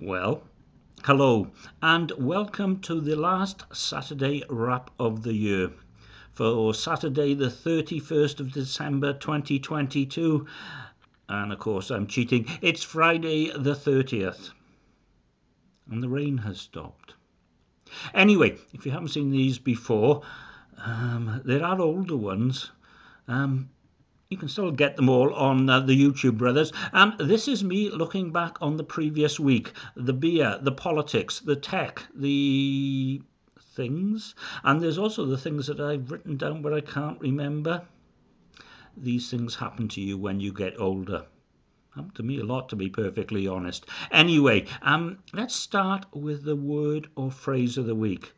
Well, hello, and welcome to the last Saturday wrap of the year for Saturday, the 31st of December 2022. And of course, I'm cheating. It's Friday, the 30th, and the rain has stopped. Anyway, if you haven't seen these before, um, there are older ones. Um, you can still get them all on uh, the YouTube brothers. And this is me looking back on the previous week the beer, the politics, the tech, the things. And there's also the things that I've written down but I can't remember. These things happen to you when you get older. Happened to me a lot, to be perfectly honest. Anyway, um, let's start with the word or phrase of the week.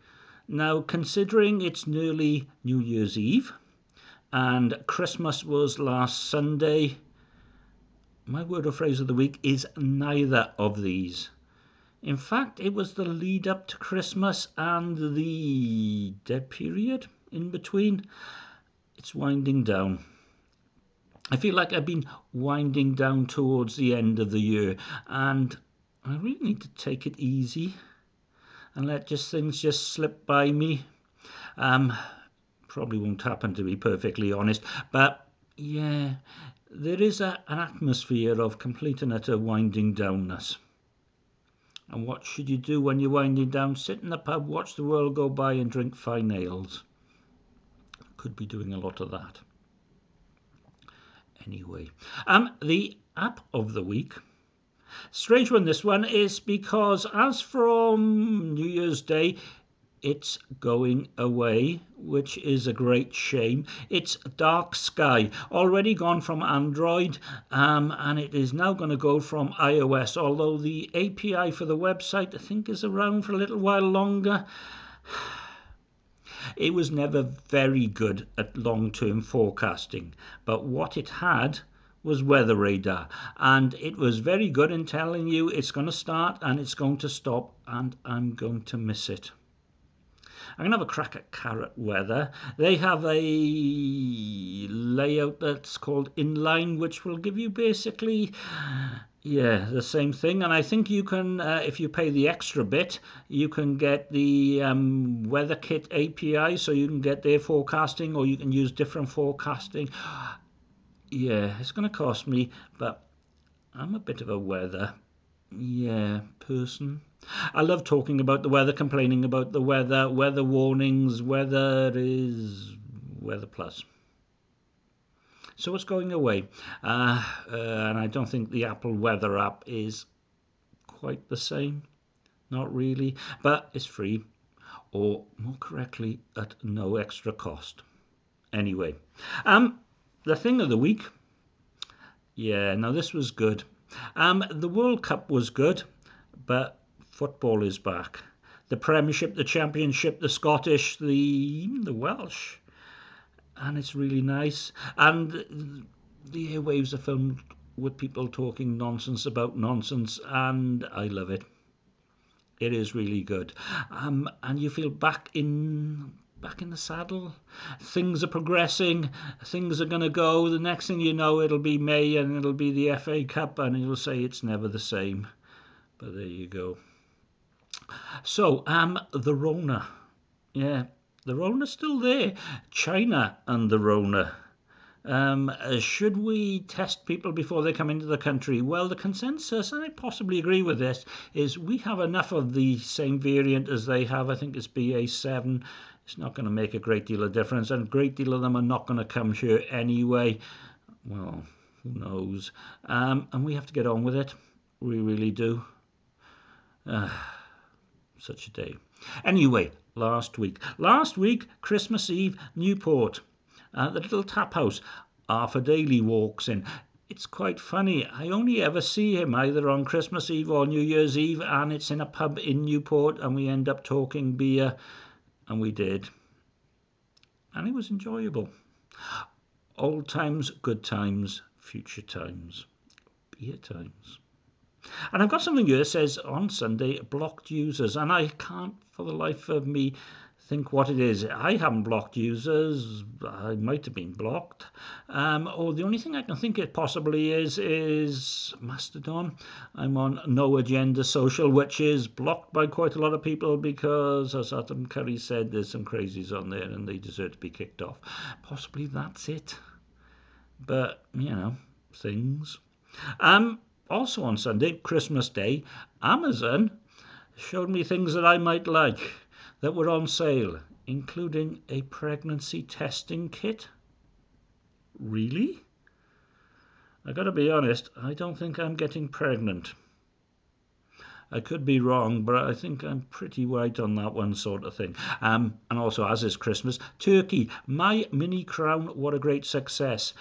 Now, considering it's nearly New Year's Eve, and Christmas was last Sunday. My word or phrase of the week is neither of these. In fact, it was the lead up to Christmas and the dead period in between. It's winding down. I feel like I've been winding down towards the end of the year, and I really need to take it easy and let just things just slip by me. Um, probably won't happen to be perfectly honest. But yeah, there is a, an atmosphere of complete and utter winding downness. And what should you do when you're winding down? Sit in the pub, watch the world go by, and drink fine ales. Could be doing a lot of that. Anyway, um, the app of the week. Strange one, this one is because as from New Year's Day, it's going away, which is a great shame. It's Dark Sky, already gone from Android, um, and it is now going to go from iOS. Although the API for the website, I think, is around for a little while longer. It was never very good at long term forecasting, but what it had was weather radar and it was very good in telling you it's going to start and it's going to stop and I'm going to miss it. I'm going to have a crack at Carrot Weather. They have a layout that's called Inline, which will give you basically yeah, the same thing. And I think you can, uh, if you pay the extra bit, you can get the um, WeatherKit API, so you can get their forecasting, or you can use different forecasting. Yeah, it's going to cost me, but I'm a bit of a weather, yeah, person. I love talking about the weather, complaining about the weather, weather warnings, weather is weather plus. So it's going away. Uh, uh, and I don't think the Apple Weather app is quite the same. Not really. But it's free, or more correctly, at no extra cost. Anyway, um, the thing of the week. Yeah, now this was good. Um, the World Cup was good, but football is back. The Premiership, the Championship, the Scottish, the the Welsh, and it's really nice. And the airwaves are filmed with people talking nonsense about nonsense, and I love it. It is really good, um, and you feel back in back in the saddle. Things are progressing. Things are going to go. The next thing you know, it'll be May and it'll be the FA Cup, and you'll say it's never the same. But there you go. So, um, the Rona. Yeah, the Rona's still there. China and the Rona. Um, should we test people before they come into the country? Well, the consensus, and I possibly agree with this, is we have enough of the same variant as they have. I think it's BA7. It's not going to make a great deal of difference, and a great deal of them are not going to come here anyway. Well, who knows? Um, and we have to get on with it. We really do. Uh, such a day. Anyway, last week. Last week, Christmas Eve, Newport. Uh, the little tap house. Arthur Daly walks in. It's quite funny. I only ever see him either on Christmas Eve or New Year's Eve, and it's in a pub in Newport, and we end up talking beer, and we did. And it was enjoyable. Old times, good times, future times, beer times. And I've got something here that says on Sunday blocked users, and I can't for the life of me think what it is. I haven't blocked users. I might have been blocked. Um, or the only thing I can think it possibly is is Mastodon. I'm on No Agenda Social, which is blocked by quite a lot of people because, as Adam Curry said, there's some crazies on there and they deserve to be kicked off. Possibly that's it. But, you know, things. Um, also on Sunday, Christmas Day, Amazon showed me things that I might like that were on sale, including a pregnancy testing kit. Really? I gotta be honest, I don't think I'm getting pregnant. I could be wrong, but I think I'm pretty right on that one sort of thing. Um, and also, as is Christmas, Turkey, my mini crown, what a great success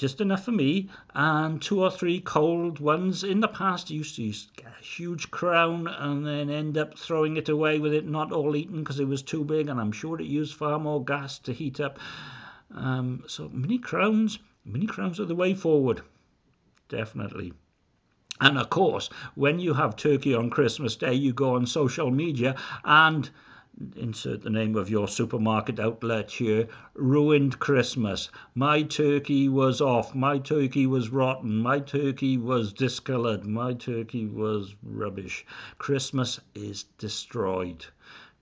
just enough for me, and two or three cold ones. In the past, I used to use a huge crown and then end up throwing it away with it not all eaten because it was too big, and I'm sure it used far more gas to heat up. Um, so mini crowns, mini crowns are the way forward, definitely. And of course, when you have turkey on Christmas Day, you go on social media and insert the name of your supermarket outlet here, ruined Christmas. My turkey was off. My turkey was rotten. My turkey was discolored. My turkey was rubbish. Christmas is destroyed.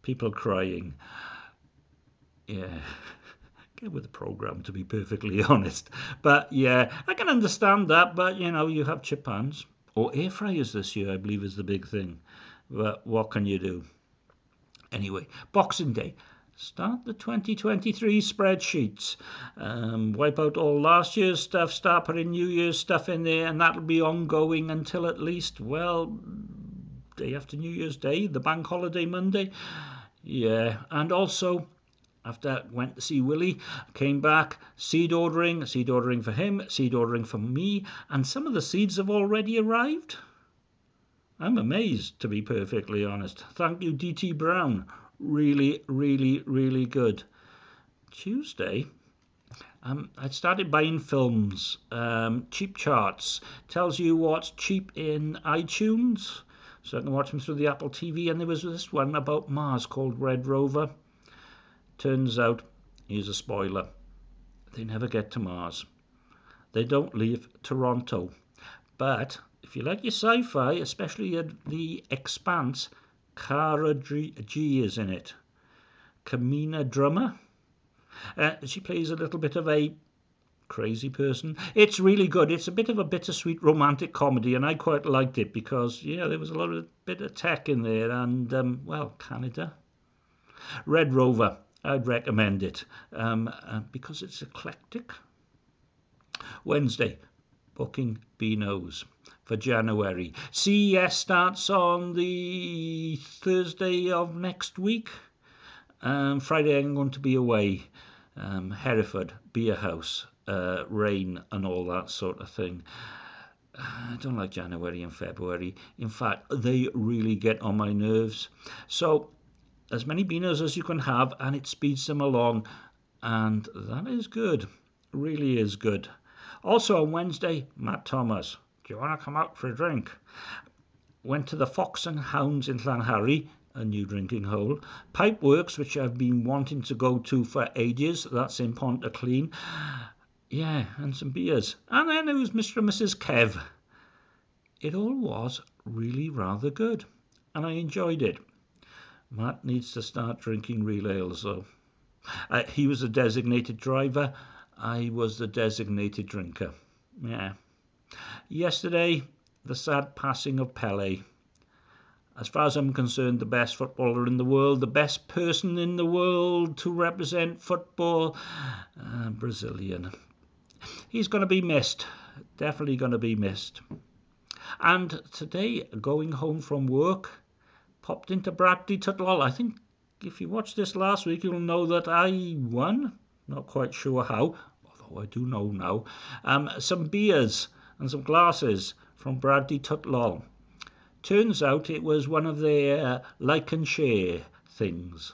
People crying. Yeah. Get with the program, to be perfectly honest. But yeah, I can understand that. But you know, you have chip pans or air fryers this year, I believe, is the big thing. But what can you do? Anyway, Boxing Day. Start the 2023 spreadsheets. Um, wipe out all last year's stuff, start putting New Year's stuff in there, and that'll be ongoing until at least, well, day after New Year's Day, the bank holiday Monday. Yeah, and also after I went to see Willie, came back, seed ordering, seed ordering for him, seed ordering for me, and some of the seeds have already arrived. I'm amazed, to be perfectly honest. Thank you, DT Brown. Really, really, really good. Tuesday, um, I started buying films. Um, cheap charts tells you what's cheap in iTunes, so I can watch them through the Apple TV. And there was this one about Mars called Red Rover. Turns out, here's a spoiler: they never get to Mars. They don't leave Toronto, but if you like your sci-fi, especially the Expanse, Cara Gee is in it. Camina Drummer. Uh, she plays a little bit of a crazy person. It's really good. It's a bit of a bittersweet romantic comedy, and I quite liked it because yeah, there was a lot of bit of tech in there, and um, well, Canada. Red Rover. I'd recommend it um, uh, because it's eclectic. Wednesday, booking Beano's for January. CES starts on the Thursday of next week. Um, Friday I'm going to be away. Um, Hereford, Beer House, uh, rain and all that sort of thing. I don't like January and February. In fact, they really get on my nerves. So, as many beaners as you can have, and it speeds them along, and that is good. Really is good. Also on Wednesday, Matt Thomas. Do you want to come out for a drink? Went to the Fox and Hounds in Llanharry, a new drinking hole. Pipeworks, which I've been wanting to go to for ages. That's in Pontyclun. Yeah, and some beers. And then it was Mr. and Mrs. Kev. It all was really rather good, and I enjoyed it. Matt needs to start drinking real ales, though. Uh, he was a designated driver. I was the designated drinker. Yeah. Yesterday, the sad passing of Pele. As far as I'm concerned, the best footballer in the world, the best person in the world to represent football, uh, Brazilian. He's going to be missed. Definitely going to be missed. And today, going home from work, popped into Bragdy Twt Lol. I think if you watched this last week, you'll know that I won. Not quite sure how, although I do know now. Um, some beers and some glasses from Bragdy Twt Lol. Turns out it was one of their uh, like and share things.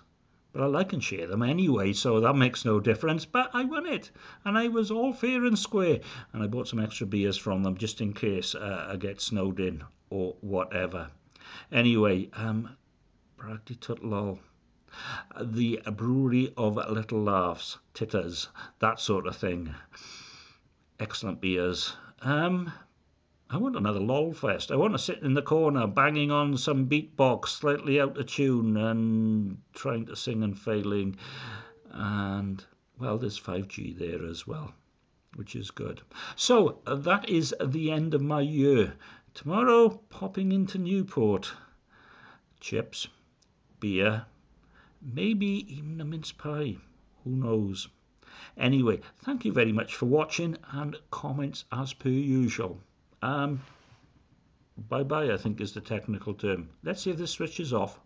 But I like and share them anyway, so that makes no difference. But I won it, and I was all fair and square. And I bought some extra beers from them just in case uh, I get snowed in or whatever. Anyway, um, Bragdy Twt Lol. The brewery of little laughs, titters, that sort of thing. Excellent beers. Um, I want another lol fest. I want to sit in the corner banging on some beatbox slightly out of tune and trying to sing and failing. And well, there's 5G there as well, which is good. So that is the end of my year. Tomorrow, popping into Newport. Chips, beer, maybe even a mince pie. Who knows? Anyway, thank you very much for watching and comments as per usual. Um, bye bye, I think is the technical term. Let's see if this switches off.